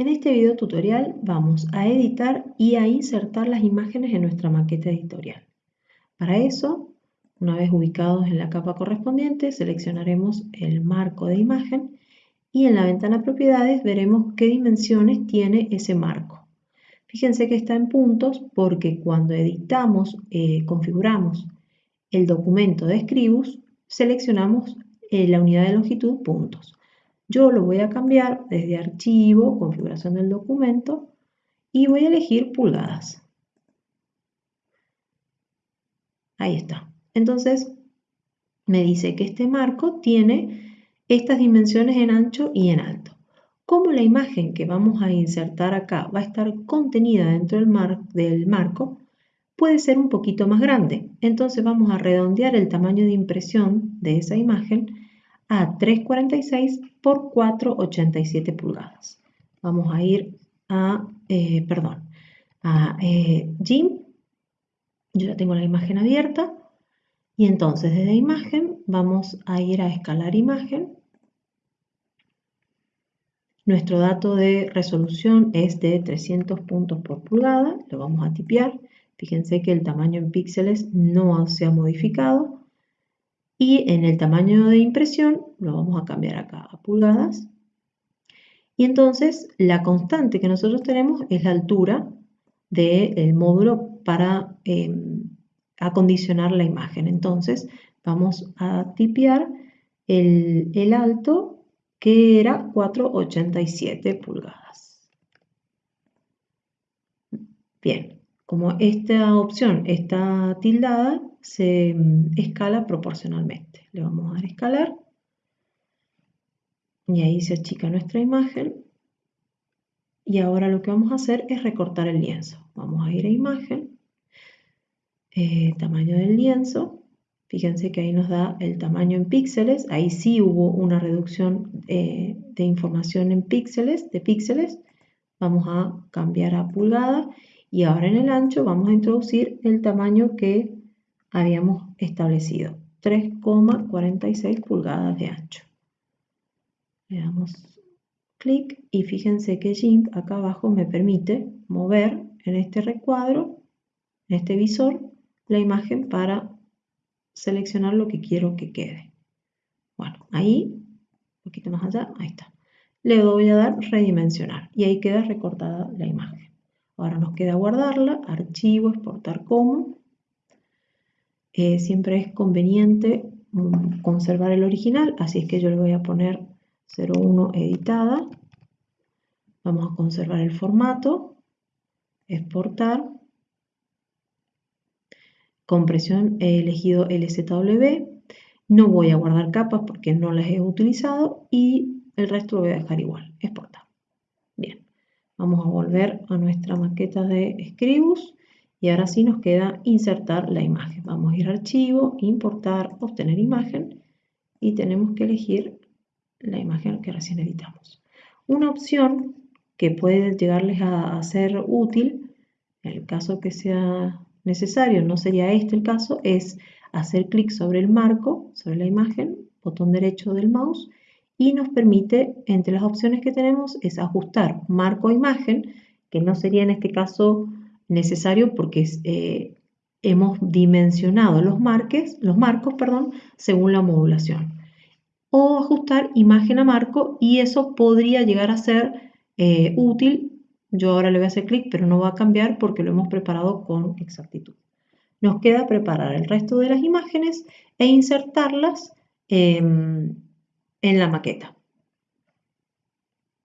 En este video tutorial vamos a editar y a insertar las imágenes en nuestra maqueta editorial. Para eso, una vez ubicados en la capa correspondiente, seleccionaremos el marco de imagen y en la ventana propiedades veremos qué dimensiones tiene ese marco. Fíjense que está en puntos porque cuando editamos, eh, configuramos el documento de Scribus, seleccionamos eh, la unidad de longitud puntos. Yo lo voy a cambiar desde archivo, configuración del documento y voy a elegir pulgadas. Ahí está. Entonces me dice que este marco tiene estas dimensiones en ancho y en alto. Como la imagen que vamos a insertar acá va a estar contenida dentro del, del marco, puede ser un poquito más grande. Entonces vamos a redondear el tamaño de impresión de esa imagen a 3,46 por 4,87 pulgadas. Vamos a ir a, eh, perdón, a eh. Yo ya tengo la imagen abierta. Y entonces desde imagen vamos a ir a escalar imagen. Nuestro dato de resolución es de 300 puntos por pulgada. Lo vamos a tipear. Fíjense que el tamaño en píxeles no se ha modificado y en el tamaño de impresión lo vamos a cambiar acá a pulgadas. Y entonces la constante que nosotros tenemos es la altura del módulo para em, acondicionar la imagen. Entonces vamos a tipear el, el alto que era 4,87 pulgadas. Bien, como esta opción está tildada, se mm, escala proporcionalmente. Le vamos a dar escalar y ahí se achica nuestra imagen. Y ahora lo que vamos a hacer es recortar el lienzo. Vamos a ir a imagen, eh, tamaño del lienzo. Fíjense que ahí nos da el tamaño en píxeles. Ahí sí hubo una reducción eh, de información en píxeles, de píxeles. Vamos a cambiar a pulgada. Y ahora en el ancho vamos a introducir el tamaño que habíamos establecido 3,46 pulgadas de ancho. Le damos clic y fíjense que GIMP acá abajo me permite mover en este recuadro, en este visor, la imagen para seleccionar lo que quiero que quede. Bueno, ahí, un poquito más allá, ahí está. Le voy a dar redimensionar y ahí queda recortada la imagen. Ahora nos queda guardarla, archivo, exportar como eh, siempre es conveniente mm, conservar el original, así es que yo le voy a poner 01 editada. Vamos a conservar el formato, exportar. Compresión he elegido LZW. No voy a guardar capas porque no las he utilizado y el resto lo voy a dejar igual, exportar. Bien, vamos a volver a nuestra maqueta de Scribus y ahora sí nos queda insertar la imagen. Vamos a ir a archivo, importar, obtener imagen y tenemos que elegir la imagen que recién editamos. Una opción que puede llegarles a, ser útil, en el caso que sea necesario, no sería este el caso, es hacer clic sobre el marco, sobre la imagen, botón derecho del mouse, y nos permite, entre las opciones que tenemos, es ajustar marco imagen, que no sería en este caso necesario porque eh, hemos dimensionado los, marques, los marcos perdón, según la modulación. O ajustar imagen a marco y eso podría llegar a ser eh, útil. Yo ahora le voy a hacer clic, pero no va a cambiar porque lo hemos preparado con exactitud. Nos queda preparar el resto de las imágenes e insertarlas em, en la maqueta.